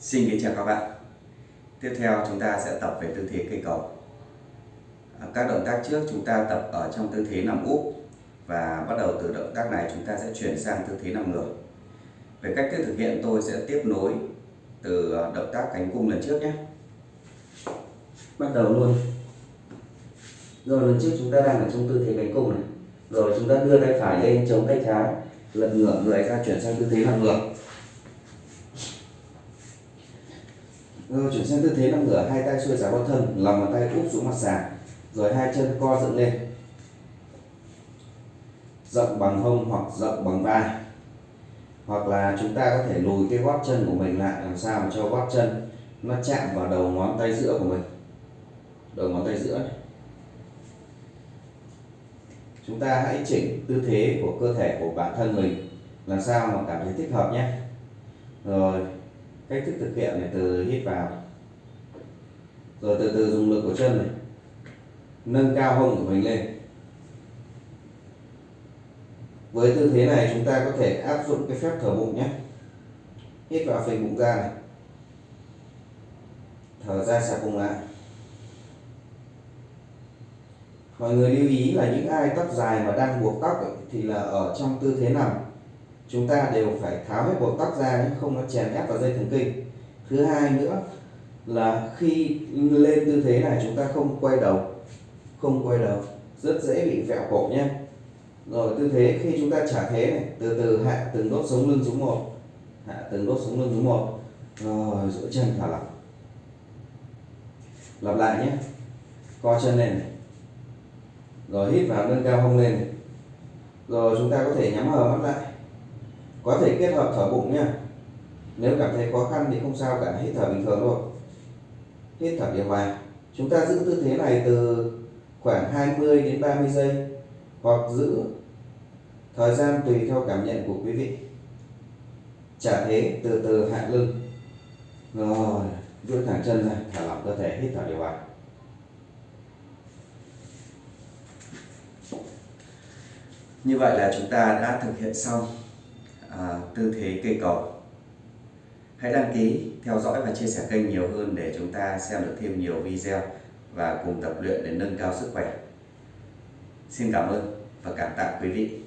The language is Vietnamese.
Xin kính chào các bạn. Tiếp theo chúng ta sẽ tập về tư thế cây cầu. À, các động tác trước chúng ta tập ở trong tư thế nằm úp Và bắt đầu từ động tác này chúng ta sẽ chuyển sang tư thế nằm ngửa. Về cách thức thực hiện, tôi sẽ tiếp nối từ à, động tác cánh cung lần trước nhé. Bắt đầu luôn. Rồi, lần trước chúng ta đang ở trong tư thế cánh cung này. Rồi chúng ta đưa tay phải lên chống tay trái lật ngửa người ra chuyển sang tư thế nằm ngửa. Rồi chuyển sang tư thế nằm ngửa hai tay xuôi giá bao thân lòng bàn tay úp xuống mặt sàn, rồi hai chân co dựng lên. Rộng bằng hông hoặc rộng bằng vai. Hoặc là chúng ta có thể lùi cái gót chân của mình lại, làm sao mà cho gót chân nó chạm vào đầu ngón tay giữa của mình. Đầu ngón tay giữa này. chúng ta hãy chỉnh tư thế của cơ thể của bản thân mình, làm sao mà cảm thấy thích hợp nhé. Rồi cách thức thực hiện này từ hít vào rồi từ từ dùng lực của chân này nâng cao hông của mình lên. Với tư thế này chúng ta có thể áp dụng cái phép thở bụng nhé. Hít vào phình bụng ra này. Thở ra xả bụng lại. Mọi người lưu ý là những ai tóc dài mà đang buộc tóc ấy, thì là ở trong tư thế nằm chúng ta đều phải tháo hết buộc tóc ra nhé, không nó chèn ép vào dây thần kinh. Thứ hai nữa là khi lên tư thế này, chúng ta không quay đầu, không quay đầu, rất dễ bị vẹo cổ nhé. Rồi, tư thế khi chúng ta trả thế này, từ từ hạ từng đốt sống lưng xuống một, hạ từng đốt sống lưng xuống một. Rồi duỗi chân thả lỏng. Lặp lại nhé. Co chân lên này. Rồi, hít vào, nâng cao hông lên này. rồi, chúng ta có thể nhắm hờ mắt lại có thể kết hợp thở bụng nha. Nếu cảm thấy khó khăn thì không sao cả, hít thở bình thường thôi. Hít thở điều hòa chúng ta giữ tư thế này từ khoảng 20 đến 30 giây, hoặc giữ thời gian tùy theo cảm nhận của quý vị. Trả thế từ từ hạ lưng. Rồi duỗi thẳng chân ra, thả lỏng cơ thể, hít thở điều hòa Như vậy là chúng ta đã thực hiện xong à, tư thế cây cầu Hãy đăng ký, theo dõi và chia sẻ kênh nhiều hơn để chúng ta xem được thêm nhiều video và cùng tập luyện để nâng cao sức khỏe. Xin cảm ơn và cảm tạ quý vị.